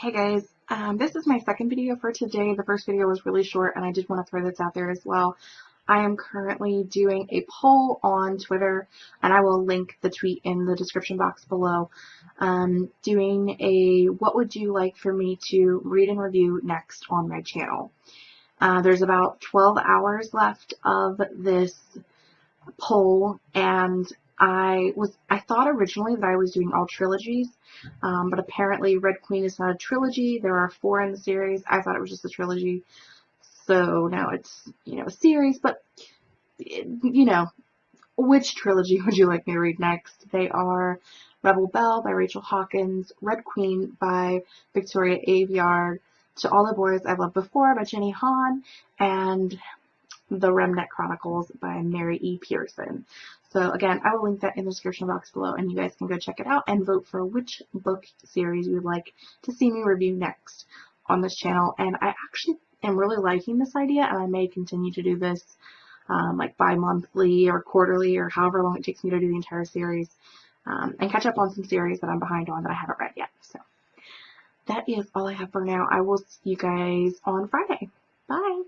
Hey guys, um, this is my second video for today. The first video was really short and I did want to throw this out there as well. I am currently doing a poll on Twitter and I will link the tweet in the description box below. Um, doing a what would you like for me to read and review next on my channel. Uh, there's about 12 hours left of this poll and I was I thought originally that I was doing all trilogies, um, but apparently Red Queen is not a trilogy. There are four in the series. I thought it was just a trilogy, so now it's you know a series. But you know, which trilogy would you like me to read next? They are Rebel Belle by Rachel Hawkins, Red Queen by Victoria Aveyard, To All the Boys I've Loved Before by Jenny Han, and The Remnant Chronicles by Mary E. Pearson. So again, I will link that in the description box below and you guys can go check it out and vote for which book series you would like to see me review next on this channel. And I actually am really liking this idea and I may continue to do this um, like bi-monthly or quarterly or however long it takes me to do the entire series um, and catch up on some series that I'm behind on that I haven't read yet. So that is all I have for now. I will see you guys on Friday. Bye!